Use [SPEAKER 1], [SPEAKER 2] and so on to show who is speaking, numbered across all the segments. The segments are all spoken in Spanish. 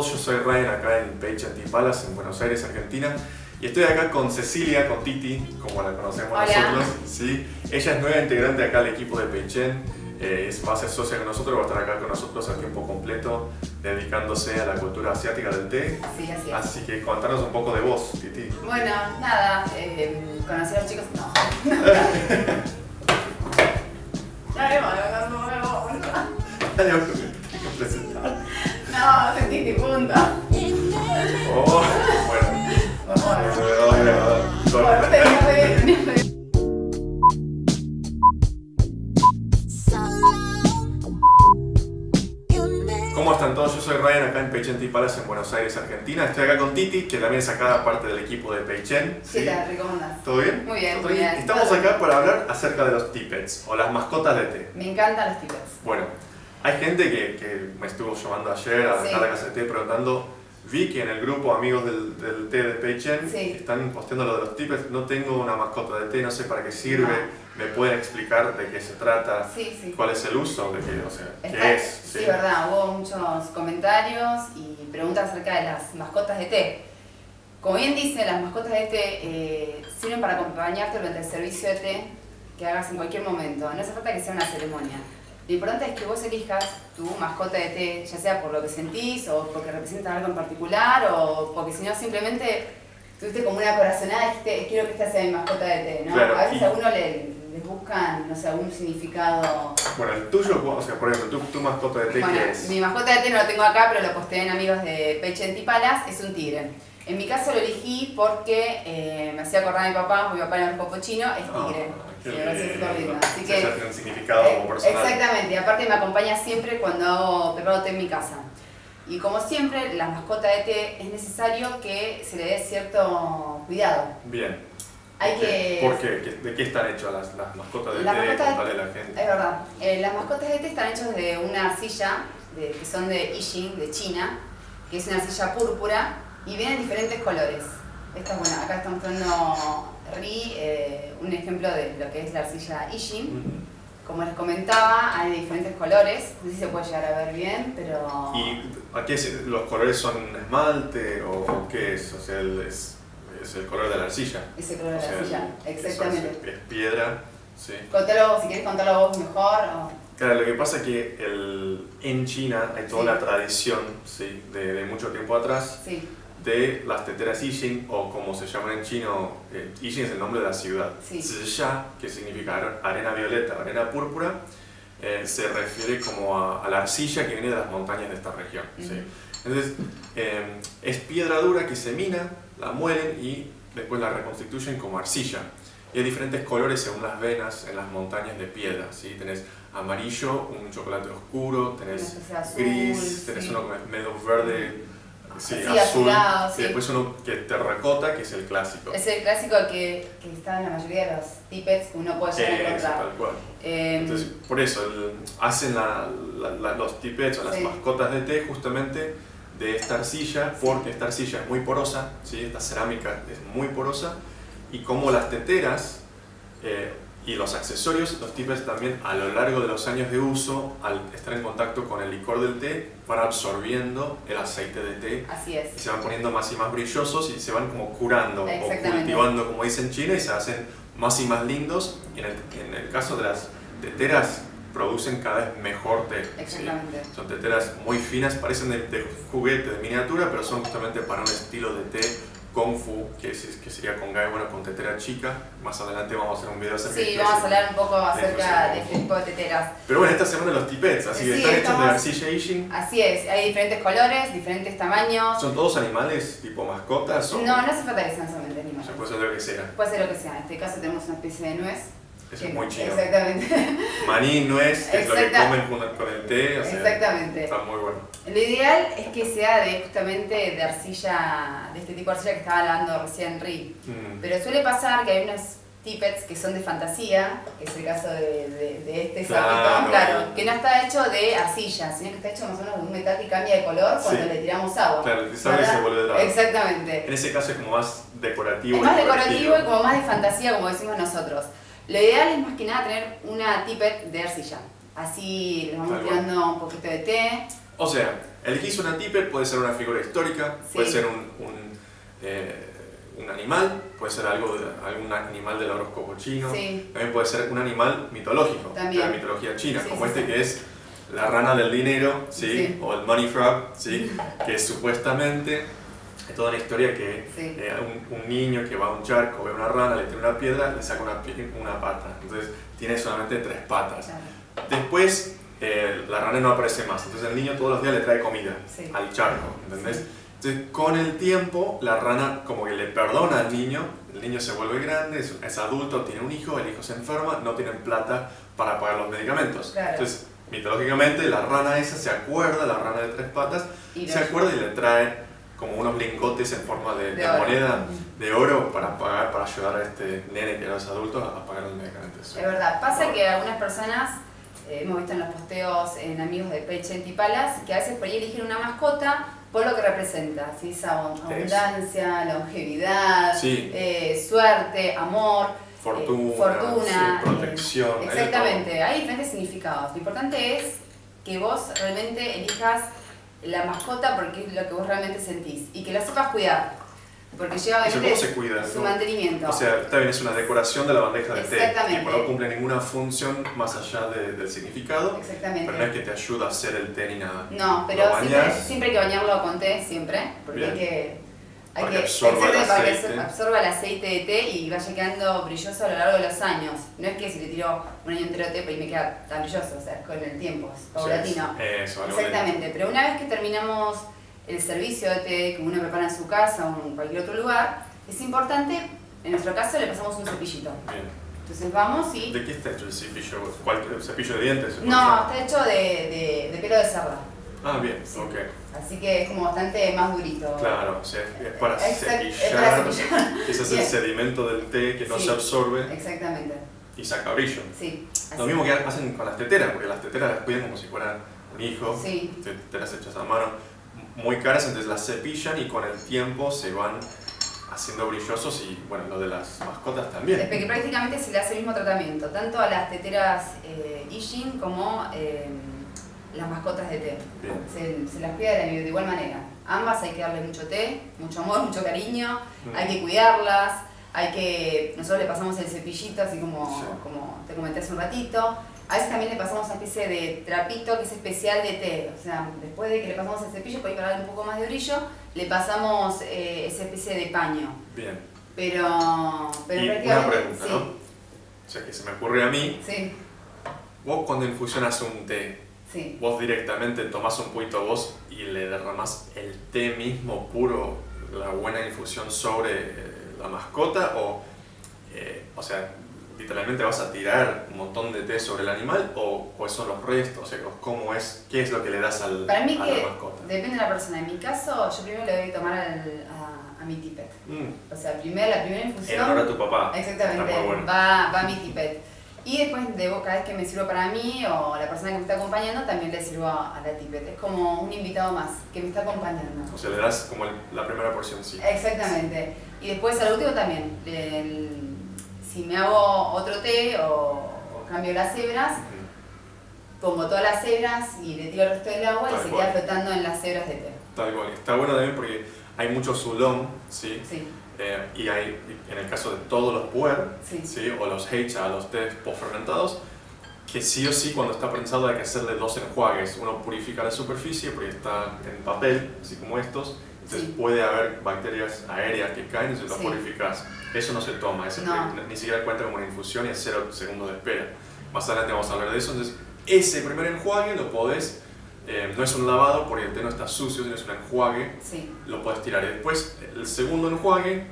[SPEAKER 1] todos? Yo soy Ryan acá en Page Palace en Buenos Aires, Argentina. Y estoy acá con Cecilia, con Titi, como la conocemos
[SPEAKER 2] Hola.
[SPEAKER 1] nosotros. ¿sí? Ella es nueva integrante acá al equipo de Peichen. Eh, es, ser socia con nosotros, va a estar acá con nosotros a tiempo completo, dedicándose a la cultura asiática del té.
[SPEAKER 2] Sí, así es.
[SPEAKER 1] Así que contanos un poco de vos, Titi.
[SPEAKER 2] Bueno, nada, eh, conocí a los chicos. No,
[SPEAKER 1] que también es acá parte del equipo de Peichen.
[SPEAKER 2] ¿Qué tal? ¿Cómo andás?
[SPEAKER 1] ¿Todo bien?
[SPEAKER 2] Muy bien,
[SPEAKER 1] ¿Todo
[SPEAKER 2] muy bien.
[SPEAKER 1] Estamos acá para hablar acerca de los tippets o las mascotas de té.
[SPEAKER 2] Me encantan los tickets.
[SPEAKER 1] Bueno, hay gente que, que me estuvo llamando ayer a
[SPEAKER 2] Sí.
[SPEAKER 1] la casa de té preguntando. Vi que en el grupo amigos del, del té de Peichen
[SPEAKER 2] Sí.
[SPEAKER 1] están posteando lo de los tippets. No tengo una mascota de té, no sé para qué sirve.
[SPEAKER 2] No.
[SPEAKER 1] ¿Me pueden explicar de qué se trata?
[SPEAKER 2] Sí, sí.
[SPEAKER 1] ¿Cuál es el uso? ¿De qué, o sea,
[SPEAKER 2] Está-
[SPEAKER 1] qué es?
[SPEAKER 2] Sí, verdad, hubo muchos comentarios y preguntas acerca de las mascotas de té. Como bien dice, las mascotas de té eh, sirven para acompañarte durante el servicio de té que hagas en cualquier momento. No hace falta que sea una ceremonia. Lo importante es que vos elijas tu mascota de té, ya sea por lo que sentís o porque representa algo en particular o porque si no simplemente tuviste como una corazonada y dijiste, quiero que esta sea mi mascota de té, ¿no?
[SPEAKER 1] Claro,
[SPEAKER 2] a veces
[SPEAKER 1] y-
[SPEAKER 2] a uno le, les buscan, no sé, algún significado
[SPEAKER 1] Bueno, el tuyo, o sea, por ejemplo, tu, tu mascota de té,
[SPEAKER 2] bueno,
[SPEAKER 1] ¿qué es?
[SPEAKER 2] mi mascota de té no lo tengo acá, pero lo posteé en amigos de Peche Tipalas, es un tigre. En mi caso lo elegí porque eh, me hacía acordar a mi papá, mi papá era un poco chino, es tigre.
[SPEAKER 1] Ah, qué
[SPEAKER 2] parece
[SPEAKER 1] lindo.
[SPEAKER 2] súper lindo. Así que,
[SPEAKER 1] ya tiene un significado
[SPEAKER 2] eh,
[SPEAKER 1] personal.
[SPEAKER 2] Exactamente, y aparte me acompaña siempre cuando hago preparo té en mi casa. Y como siempre, la mascota de té es necesario que se le dé cierto cuidado.
[SPEAKER 1] Bien.
[SPEAKER 2] Hay
[SPEAKER 1] Ok.
[SPEAKER 2] que...
[SPEAKER 1] ¿Por qué? ¿Qué- ¿De qué están hechas las, las mascotas de
[SPEAKER 2] Las
[SPEAKER 1] té?
[SPEAKER 2] mascotas de-
[SPEAKER 1] la gente.
[SPEAKER 2] Es verdad. Eh, las mascotas de té están hechas de una arcilla de- que son de Yijing, de China, que es una arcilla púrpura y vienen en diferentes colores. Esta es buena. Acá está mostrando Ri eh, un ejemplo de lo que es la arcilla Yijing.
[SPEAKER 1] Ujú.
[SPEAKER 2] Como les comentaba, hay de diferentes colores. No sé si se puede llegar a ver bien, pero...
[SPEAKER 1] ¿Y a qué es- los colores son esmalte o, o qué es? O sea, el- es, es el color de la arcilla.
[SPEAKER 2] Ese color de la arcilla.
[SPEAKER 1] el-
[SPEAKER 2] Exactamente.
[SPEAKER 1] Es, es piedra, sí.
[SPEAKER 2] Contalo, si quieres contarlo vos mejor. o-
[SPEAKER 1] Claro, lo que pasa es que el, en China hay toda
[SPEAKER 2] Sí.
[SPEAKER 1] la tradición ¿sí? de, de mucho tiempo atrás
[SPEAKER 2] Sí,
[SPEAKER 1] de las teteras Yijing o como se llaman en chino, eh, es el nombre de la ciudad.
[SPEAKER 2] Sí.
[SPEAKER 1] Zhisha, que significa are- arena violeta, arena púrpura, eh, se refiere como a, a la arcilla que viene de las montañas de esta región. ¿sí?
[SPEAKER 2] Ujú.
[SPEAKER 1] Entonces, eh, es piedra dura que se mina, la muelen y después la reconstituyen como arcilla. Y hay diferentes colores según las venas en las montañas de piedra. ¿sí? Tenés amarillo, un chocolate oscuro, tenés
[SPEAKER 2] azul,
[SPEAKER 1] gris, tenés
[SPEAKER 2] sí.
[SPEAKER 1] uno que es medio verde, sí,
[SPEAKER 2] Sí,
[SPEAKER 1] azul,
[SPEAKER 2] azulado,
[SPEAKER 1] y
[SPEAKER 2] sí.
[SPEAKER 1] después uno que es terracota, que es el clásico.
[SPEAKER 2] Es el clásico que, que está en la mayoría de los tippets que uno puede llegar a encontrar.
[SPEAKER 1] tal cual.
[SPEAKER 2] Eh,
[SPEAKER 1] Entonces, por eso, el- hacen la- la- la- los tippets o las
[SPEAKER 2] Sí.
[SPEAKER 1] mascotas de té justamente de esta arcilla, porque esta arcilla es muy porosa, ¿sí? esta cerámica es muy porosa, y como las teteras eh, y los accesorios, los tippets también a lo largo de los años de uso, al estar en contacto con el licor del té, van absorbiendo el aceite de té
[SPEAKER 2] así
[SPEAKER 1] y
[SPEAKER 2] es.
[SPEAKER 1] se van poniendo más y más brillosos y se van como curando o cultivando, como dicen en China, y se hacen más y más lindos. Y en el, en el caso de las teteras, producen cada vez mejor té. ¿sí?
[SPEAKER 2] Exactamente.
[SPEAKER 1] Son teteras muy finas, parecen de, de juguete, de miniatura, pero son justamente para un estilo de té Kung Fu, que, es, que sería con gai, bueno, con tetera chica. Más adelante vamos a hacer un video acerca
[SPEAKER 2] Sí,
[SPEAKER 1] de
[SPEAKER 2] vamos a hablar un poco
[SPEAKER 1] Sí,
[SPEAKER 2] acerca de
[SPEAKER 1] sí.
[SPEAKER 2] este tipo de teteras.
[SPEAKER 1] Pero bueno, esta semana los tipets, así que
[SPEAKER 2] Sí,
[SPEAKER 1] están hechos de
[SPEAKER 2] estamos-
[SPEAKER 1] arcilla Ishin.
[SPEAKER 2] Así es, hay diferentes colores, diferentes tamaños.
[SPEAKER 1] ¿Son todos animales tipo mascotas? O
[SPEAKER 2] No, no hace falta que sean solamente
[SPEAKER 1] o sea,
[SPEAKER 2] animales.
[SPEAKER 1] puede ser lo que sea.
[SPEAKER 2] Puede ser lo que sea. En este caso tenemos una especie de nuez.
[SPEAKER 1] Eso es muy chino.
[SPEAKER 2] Exactamente.
[SPEAKER 1] Maní, nuez, que es lo que comen con el té, o sea,
[SPEAKER 2] Exactamente.
[SPEAKER 1] está muy bueno.
[SPEAKER 2] Lo ideal es que sea de justamente de arcilla, de este tipo de arcilla que estaba hablando recién Ri.
[SPEAKER 1] Mm.
[SPEAKER 2] Pero suele pasar que hay unos tippets que son de fantasía, que es el caso de, de- de este
[SPEAKER 1] Claro.
[SPEAKER 2] sapito, claro, que no está hecho de arcilla, sino que está hecho más o menos de un metal que cambia de color cuando
[SPEAKER 1] Sí.
[SPEAKER 2] le tiramos agua.
[SPEAKER 1] Claro, el
[SPEAKER 2] ¿verdad?
[SPEAKER 1] se vuelve dorado.
[SPEAKER 2] Exactamente.
[SPEAKER 1] En ese caso es como más decorativo.
[SPEAKER 2] Es más decorativo y como más de fantasía, como decimos nosotros. Lo ideal es más que nada tener una tippet de arcilla. Así le vamos
[SPEAKER 1] Tal cual.
[SPEAKER 2] tirando un poquito de té
[SPEAKER 1] O sea, elegís una tippet, puede ser una figura histórica, puede
[SPEAKER 2] Sí.
[SPEAKER 1] ser un, un, eh, un animal, puede ser algo de, algún animal del horóscopo chino,
[SPEAKER 2] Sí.
[SPEAKER 1] también puede ser un animal mitológico,
[SPEAKER 2] También.
[SPEAKER 1] de la mitología china,
[SPEAKER 2] Sí,
[SPEAKER 1] como este que es la rana del dinero. Sí. o el money frog, ¿sí? que supuestamente es toda una historia que
[SPEAKER 2] Sí.
[SPEAKER 1] eh, un, un niño que va a un charco, ve una rana, le tira una piedra, le saca una, una pata, entonces tiene solamente tres patas.
[SPEAKER 2] Claro.
[SPEAKER 1] Después eh, la rana no aparece más, entonces el niño todos los días le trae comida
[SPEAKER 2] Sí.
[SPEAKER 1] al charco, ¿entendés?
[SPEAKER 2] Sí.
[SPEAKER 1] Entonces con el tiempo la rana como que le perdona al niño, el niño se vuelve grande, es, es adulto, tiene un hijo, el hijo se enferma, no tienen plata para pagar los medicamentos.
[SPEAKER 2] Claro.
[SPEAKER 1] Entonces mitológicamente la rana esa se acuerda, la rana de tres patas,
[SPEAKER 2] Y
[SPEAKER 1] se acuerda y le trae como unos lingotes en forma de,
[SPEAKER 2] De
[SPEAKER 1] de moneda de oro para pagar, para ayudar a este nene que ahora es adulto a pagar los medicamentos.
[SPEAKER 2] Es verdad, pasa que algunas personas, eh, hemos visto en los posteos en amigos de Peche y Palas, que a veces por ahí eligen una mascota por lo que representa, ¿sí? esa abun- abundancia, longevidad,
[SPEAKER 1] Sí.
[SPEAKER 2] eh, suerte, amor,
[SPEAKER 1] Fortuna,
[SPEAKER 2] eh, fortuna,
[SPEAKER 1] sí, protección,
[SPEAKER 2] eh,
[SPEAKER 1] hay de
[SPEAKER 2] exactamente, hay diferentes significados. Lo importante es que vos realmente elijas la mascota porque es lo que vos realmente sentís y que la sepas cuidar, porque lleva
[SPEAKER 1] Eso,
[SPEAKER 2] obviamente
[SPEAKER 1] ¿cómo se cuida?
[SPEAKER 2] su
[SPEAKER 1] ¿no?
[SPEAKER 2] mantenimiento.
[SPEAKER 1] O sea, está bien, es una decoración de la bandeja de té,
[SPEAKER 2] Exactamente.
[SPEAKER 1] no cumple ninguna función más allá de- del significado,
[SPEAKER 2] Exactamente.
[SPEAKER 1] pero no es que te ayuda a hacer el té ni nada.
[SPEAKER 2] No, pero siempre, hay que bañarlo con té, siempre, porque
[SPEAKER 1] Bien.
[SPEAKER 2] hay que... Hay
[SPEAKER 1] Para que absorba el
[SPEAKER 2] exactamente, para que
[SPEAKER 1] aceite.
[SPEAKER 2] absorba el aceite de té y vaya quedando brilloso a lo largo de los años. No es que si le tiro un año entero de té, pues me queda tan brilloso, o sea, con el tiempo, es paulatino.
[SPEAKER 1] Eso, algo de-
[SPEAKER 2] Exactamente, pero una vez que terminamos el servicio de té que uno prepara en su casa o en cualquier otro lugar, es importante, en nuestro caso le pasamos un cepillito.
[SPEAKER 1] Bien.
[SPEAKER 2] Entonces vamos y...
[SPEAKER 1] ¿De qué está hecho el cepillo? ¿Cualquier cepillo de dientes?
[SPEAKER 2] No, está hecho de, de, de pelo de cerda.
[SPEAKER 1] Ah, bien,
[SPEAKER 2] Sí.
[SPEAKER 1] ok.
[SPEAKER 2] Así que es como bastante más durito.
[SPEAKER 1] Claro, o sea, es para
[SPEAKER 2] Exact- es
[SPEAKER 1] cepillar,
[SPEAKER 2] para
[SPEAKER 1] ese es el sedimento del té que no
[SPEAKER 2] Sí.
[SPEAKER 1] se absorbe
[SPEAKER 2] Exactamente,
[SPEAKER 1] y saca brillo.
[SPEAKER 2] sí.
[SPEAKER 1] Lo mismo que hacen con las teteras, porque las teteras las cuidan como si fueran un hijo,
[SPEAKER 2] Sí,
[SPEAKER 1] teteras hechas a mano, muy caras, entonces las cepillan y con el tiempo se van haciendo brillosos y bueno, lo de las mascotas también.
[SPEAKER 2] es que prácticamente se le hace el mismo tratamiento, tanto a las teteras eh, Ishin como eh, las mascotas de té. Se, se las cuida de, de igual manera. Ambas hay que darle mucho té, mucho amor, mucho cariño, hay que cuidarlas, hay que... Nosotros le pasamos el cepillito, así como,
[SPEAKER 1] Sí.
[SPEAKER 2] como te comenté hace un ratito. A veces también le pasamos una especie de trapito que es especial de té. O sea, después de que le pasamos el cepillo, para darle un poco más de brillo, le pasamos eh, esa especie de paño.
[SPEAKER 1] Bien.
[SPEAKER 2] Pero, pero
[SPEAKER 1] y una pregunta,
[SPEAKER 2] sí,
[SPEAKER 1] ¿no? O sea, que se me ocurre a mí,
[SPEAKER 2] sí,
[SPEAKER 1] vos cuando infusionas un té,
[SPEAKER 2] sí.
[SPEAKER 1] vos directamente tomás un poquito vos y le derramás el té mismo puro, la buena infusión sobre eh, la mascota o, eh, o sea, literalmente vas a tirar un montón de té sobre el animal o, o son los restos, o sea, cómo es, qué es lo que le das al,
[SPEAKER 2] Para mí
[SPEAKER 1] a
[SPEAKER 2] que
[SPEAKER 1] la mascota.
[SPEAKER 2] depende de la persona. En mi caso, yo primero le doy a tomar al- a, a mi tipet.
[SPEAKER 1] Mm,
[SPEAKER 2] O sea, primero, la primera
[SPEAKER 1] en
[SPEAKER 2] infusión...
[SPEAKER 1] honor a tu papá.
[SPEAKER 2] Exactamente,
[SPEAKER 1] bueno.
[SPEAKER 2] va, va a mi tipet. Y después, debo, cada vez que me sirvo para mí o la persona que me está acompañando, también le sirvo a, a la tipet. Es como un invitado más que me está acompañando.
[SPEAKER 1] O sea, le das como el- la primera porción, sí.
[SPEAKER 2] Exactamente. Y después al último también. el- si me hago otro té o, o cambio las hebras, pongo todas las hebras y le tiro el resto del agua y se queda flotando en las hebras de té.
[SPEAKER 1] Tal cual. Está bueno también porque hay mucho sulón, ¿sí?
[SPEAKER 2] Sí,
[SPEAKER 1] Eh, y hay, en el caso de todos los puer,
[SPEAKER 2] sí.
[SPEAKER 1] ¿sí? o los heicha, los tés postfermentados, que sí o sí cuando está prensado hay que hacerle dos enjuagues. Uno purifica la superficie porque está en papel, así como estos, entonces
[SPEAKER 2] Sí.
[SPEAKER 1] puede haber bacterias aéreas que caen y se los
[SPEAKER 2] Sí.
[SPEAKER 1] purificas. Eso no se toma, eso
[SPEAKER 2] No.
[SPEAKER 1] ni- ni siquiera cuenta como una infusión y es cero segundos de espera. Más adelante vamos a hablar de eso, entonces ese primer enjuague lo podés, eh, no es un lavado porque el té no está sucio, sino es un enjuague
[SPEAKER 2] Sí,
[SPEAKER 1] lo puedes tirar. Y después, el segundo enjuague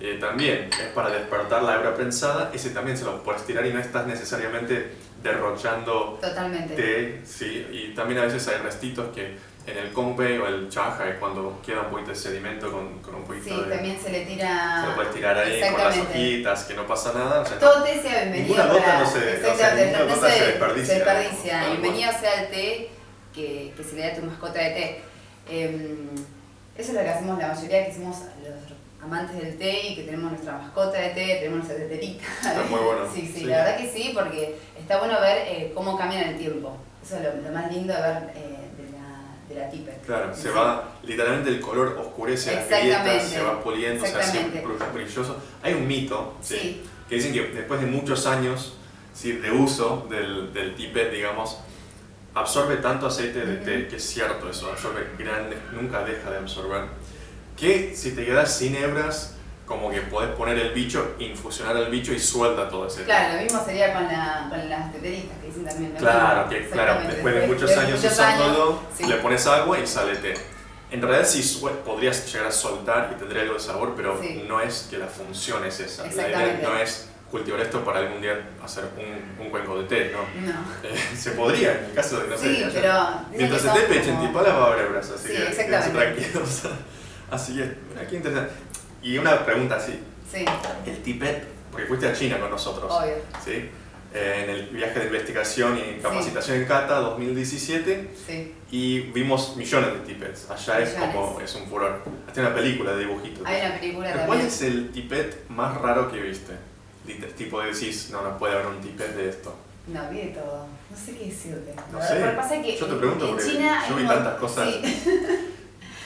[SPEAKER 1] eh, también es para despertar la hebra prensada. Ese también se lo puedes tirar y no estás necesariamente derrochando
[SPEAKER 2] totalmente.
[SPEAKER 1] té. ¿sí? Y también a veces hay restitos que en el compe o el chaja es cuando queda un poquito de sedimento con, con un poquito
[SPEAKER 2] Sí,
[SPEAKER 1] de...
[SPEAKER 2] también se le tira...
[SPEAKER 1] Se lo puedes tirar ahí con las hojitas, que no pasa nada. o sea,
[SPEAKER 2] Todo té sea bienvenido
[SPEAKER 1] Ninguna gota no se-
[SPEAKER 2] no se,
[SPEAKER 1] desperdicia,
[SPEAKER 2] se desperdicia. Bienvenido sea el té que, que se le da a tu mascota de té. Em, eso es lo que hacemos la mayoría que somos los amantes del té y que tenemos nuestra mascota de té, tenemos nuestra teterita.
[SPEAKER 1] Está muy bueno.
[SPEAKER 2] Sí, sí,
[SPEAKER 1] Sí.
[SPEAKER 2] la verdad que sí, porque está bueno ver eh, cómo cambia en el tiempo. Eso es lo, lo más lindo de ver eh, de, la, de la tippet.
[SPEAKER 1] Claro, se
[SPEAKER 2] sí.
[SPEAKER 1] va, literalmente el color oscurece las grietas, se va puliendo, se hace brilloso. Hay un mito, ¿sí?
[SPEAKER 2] Sí,
[SPEAKER 1] que dicen que después de muchos años ¿sí? de uso del, del tippet, digamos, absorbe tanto aceite de té, que es cierto eso, absorbe grande, nunca deja de absorber, que si te quedas sin hebras, como que podés poner el bicho, infusionar el bicho y suelta todo ese
[SPEAKER 2] claro, lo mismo sería con, la, con las teteritas que dicen también.
[SPEAKER 1] Claro, que claro, después de muchos años
[SPEAKER 2] muchos
[SPEAKER 1] usándolo,
[SPEAKER 2] años, sí.
[SPEAKER 1] le pones agua y sale té. En realidad sí podrías llegar a soltar y tendría algo de sabor, pero
[SPEAKER 2] Sí.
[SPEAKER 1] no es que la función es esa. La idea no es cultivar esto para algún día hacer un, un cuenco de té, ¿no?
[SPEAKER 2] No.
[SPEAKER 1] Eh, se podría, en el caso de que no sé.
[SPEAKER 2] Sí, pero.
[SPEAKER 1] Mientras esté peche en tipala va a haber hebras, así
[SPEAKER 2] Sí,
[SPEAKER 1] que
[SPEAKER 2] exactamente.
[SPEAKER 1] tranquilos. Así que, aquí interesante. Y una pregunta así,
[SPEAKER 2] Sí,
[SPEAKER 1] el tipet, porque fuiste a China con nosotros.
[SPEAKER 2] obvio.
[SPEAKER 1] ¿sí? Eh, en el viaje de investigación y capacitación en Cata 2017
[SPEAKER 2] Sí.
[SPEAKER 1] y vimos millones de tippets. Allá es
[SPEAKER 2] Millones.
[SPEAKER 1] como es un furor. Hasta una película de dibujitos.
[SPEAKER 2] Hay una película.
[SPEAKER 1] ¿Cuál es el tippet más raro que viste? Tipo de decís, no, no puede haber un tippet de esto.
[SPEAKER 2] No, vi de todo. No sé qué decirte.
[SPEAKER 1] No
[SPEAKER 2] Lo
[SPEAKER 1] sé.
[SPEAKER 2] que pasa es que
[SPEAKER 1] Yo te pregunto porque
[SPEAKER 2] China
[SPEAKER 1] yo vi tantas cosas.
[SPEAKER 2] Sí.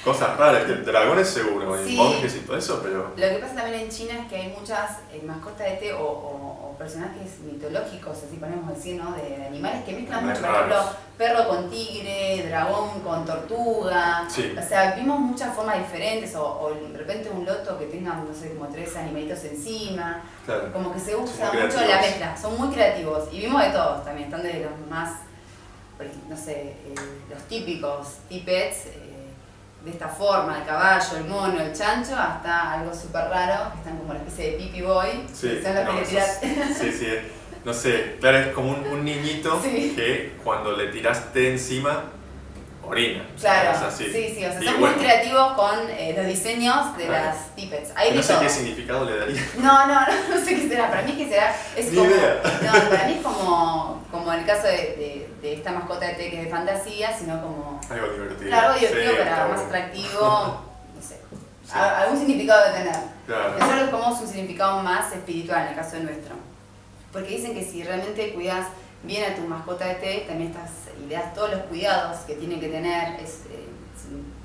[SPEAKER 1] Cosas raras, que dragones seguro, y
[SPEAKER 2] Sí.
[SPEAKER 1] monjes y todo eso, pero...
[SPEAKER 2] Lo que pasa también en China es que hay muchas eh, mascotas de té o, o- o personajes mitológicos, así podemos decir, ¿no? De, de animales que mezclan mucho. Por ejemplo, perro con tigre, dragón con tortuga.
[SPEAKER 1] Sí.
[SPEAKER 2] O sea, vimos muchas formas diferentes. O, o de repente un loto que tenga, no sé, como tres animalitos encima.
[SPEAKER 1] Claro.
[SPEAKER 2] Como que se usa mucho la mezcla. Son muy creativos. Y vimos de todos también. Están de los más, no sé, eh, los típicos tippets. eh, de esta forma, el caballo, el mono, el chancho, hasta algo súper raro, que están como una especie de pipi boy,
[SPEAKER 1] Sí,
[SPEAKER 2] son los
[SPEAKER 1] no, es- sí, sí, no sé, claro, es como un, un niñito
[SPEAKER 2] Sí.
[SPEAKER 1] que cuando le tiraste encima, orina.
[SPEAKER 2] Claro,
[SPEAKER 1] así.
[SPEAKER 2] sí, sí, o sea,
[SPEAKER 1] Y
[SPEAKER 2] son
[SPEAKER 1] bueno,
[SPEAKER 2] muy creativos con eh, los diseños de
[SPEAKER 1] Claro.
[SPEAKER 2] las tippets.
[SPEAKER 1] No
[SPEAKER 2] de
[SPEAKER 1] sé
[SPEAKER 2] todo.
[SPEAKER 1] qué significado le daría.
[SPEAKER 2] No, no, no, no sé qué será. Para mí es que será. Es
[SPEAKER 1] Ni
[SPEAKER 2] como,
[SPEAKER 1] idea.
[SPEAKER 2] No, para mí es como, como el caso de, de, de esta mascota de té que es de fantasía, sino como.
[SPEAKER 1] Algo divertido.
[SPEAKER 2] Claro, algo divertido,
[SPEAKER 1] Sí,
[SPEAKER 2] pero más atractivo. No sé.
[SPEAKER 1] Sí.
[SPEAKER 2] Algún significado de tener.
[SPEAKER 1] Claro.
[SPEAKER 2] Nosotros como un significado más espiritual en el caso nuestro. Porque dicen que si realmente cuidas bien a tu mascota de té, también estás y le das todos los cuidados que tiene que tener, es, eh,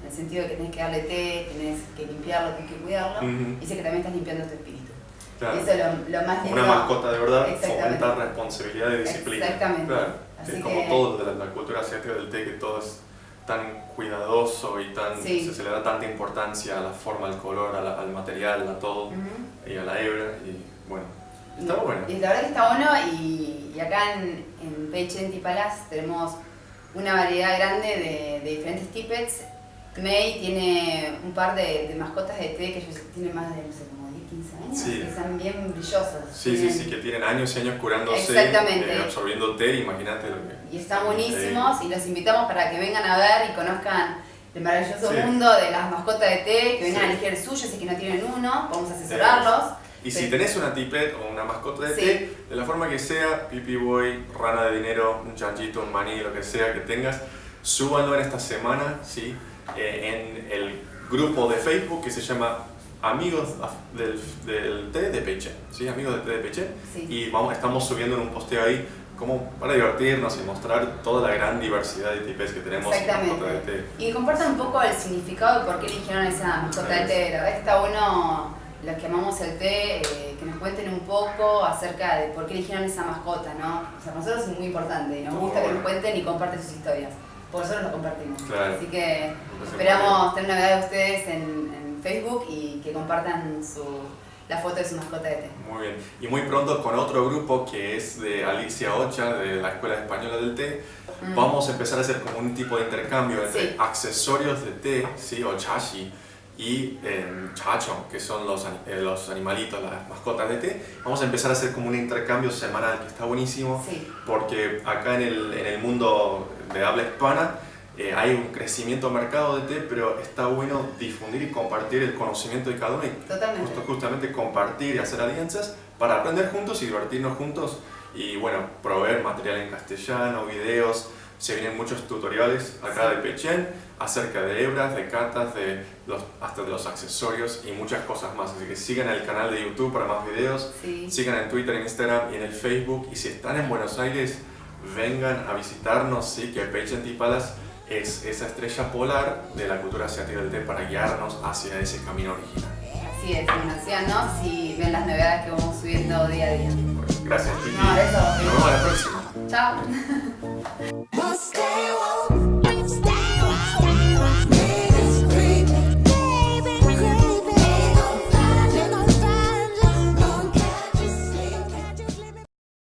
[SPEAKER 2] en el sentido de que tenés que darle té, tenés que limpiarlo, tenés que cuidarlo,
[SPEAKER 1] Ujú.
[SPEAKER 2] dice que también estás limpiando tu espíritu.
[SPEAKER 1] Claro.
[SPEAKER 2] Eso es lo, lo más lindo.
[SPEAKER 1] Una mascota de verdad fomenta responsabilidad y disciplina.
[SPEAKER 2] Exactamente.
[SPEAKER 1] Claro.
[SPEAKER 2] Así
[SPEAKER 1] es como
[SPEAKER 2] que-
[SPEAKER 1] todo de la, la cultura asiática del té, que todo es tan cuidadoso y tan,
[SPEAKER 2] Sí.
[SPEAKER 1] se, se le da tanta importancia a la forma, al color, la- al material, a todo,
[SPEAKER 2] Ujú.
[SPEAKER 1] y a la hebra, y bueno, está
[SPEAKER 2] Y-
[SPEAKER 1] bueno.
[SPEAKER 2] Y la verdad que está bueno y, y acá en, en Peichen Palace tenemos una variedad grande de, de diferentes tippets. May tiene un par de, de mascotas de té que ellos tienen más de, no sé, como 10, 15 años,
[SPEAKER 1] Sí.
[SPEAKER 2] que están bien brillosos.
[SPEAKER 1] Sí, sí,
[SPEAKER 2] Tienen-
[SPEAKER 1] sí, que tienen años y años curándose,
[SPEAKER 2] Exactamente.
[SPEAKER 1] eh, absorbiendo té, imagínate lo que...
[SPEAKER 2] Y están buenísimos y los invitamos para que vengan a ver y conozcan el maravilloso
[SPEAKER 1] Sí.
[SPEAKER 2] mundo de las mascotas de té, que vengan
[SPEAKER 1] Sí.
[SPEAKER 2] a elegir el suyo si es que no tienen uno, vamos a asesorarlos.
[SPEAKER 1] Y
[SPEAKER 2] Sí.
[SPEAKER 1] si tenés una tipet o una mascota de
[SPEAKER 2] Sí.
[SPEAKER 1] té, de la forma que sea, pipi boy, rana de dinero, un chanchito, un maní, lo que sea que tengas, súbanlo en esta semana, ¿sí? Eh, en el grupo de Facebook que se llama Amigos del, del té de Peche, ¿sí? Amigos del té de Peche.
[SPEAKER 2] Sí.
[SPEAKER 1] Y vamos, estamos subiendo en un posteo ahí como para divertirnos y mostrar toda la gran diversidad de tipes que tenemos en mascota de
[SPEAKER 2] Exactamente.
[SPEAKER 1] té.
[SPEAKER 2] Y compartan un poco el significado de por qué eligieron esa mascota de té. Verdad está bueno los que amamos el té, eh, que nos cuenten un poco acerca de por qué eligieron esa mascota, ¿no? O sea, para nosotros es muy importante y nos gusta que nos cuenten y comparten sus historias. Por nosotros lo compartimos.
[SPEAKER 1] Claro.
[SPEAKER 2] Así que esperamos tener novedades de ustedes en, en Facebook y que compartan su, la foto de su mascota de té.
[SPEAKER 1] Muy bien. Y muy pronto con otro grupo que es de Alicia Ocha, de la Escuela Española del Té,
[SPEAKER 2] Mm.
[SPEAKER 1] vamos a empezar a hacer como un tipo de intercambio entre
[SPEAKER 2] Sí.
[SPEAKER 1] accesorios de té, ¿sí? o chashi, y eh, chacho, que son los, eh, los animalitos, las mascotas de té. Vamos a empezar a hacer como un intercambio semanal que está buenísimo,
[SPEAKER 2] Sí,
[SPEAKER 1] porque acá en el, en el mundo de habla hispana eh, hay un crecimiento mercado de té, pero está bueno difundir y compartir el conocimiento de cada uno y
[SPEAKER 2] totalmente.
[SPEAKER 1] justo, justamente compartir y hacer alianzas para aprender juntos y divertirnos juntos y bueno, proveer material en castellano, videos, se vienen muchos tutoriales acá de Pechen acerca de hebras, de catas, de los, hasta de los accesorios y muchas cosas más. Así que sigan el canal de YouTube para más videos,
[SPEAKER 2] Sí.
[SPEAKER 1] sigan en Twitter, en Instagram y en el Facebook y si están en Buenos Aires, vengan a visitarnos, sí, que Tea Palace es esa estrella polar de la cultura asiática del té para guiarnos hacia ese camino original.
[SPEAKER 2] Así es, bueno, síganos y ven las novedades que vamos subiendo día a día.
[SPEAKER 1] Gracias, Titi.
[SPEAKER 2] No.
[SPEAKER 1] Nos vemos la próxima.
[SPEAKER 2] Chao.